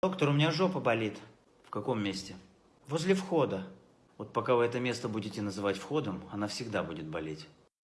Доктор, у меня жопа болит. В каком месте? Возле входа. Вот пока вы это место будете называть входом, она всегда будет болеть.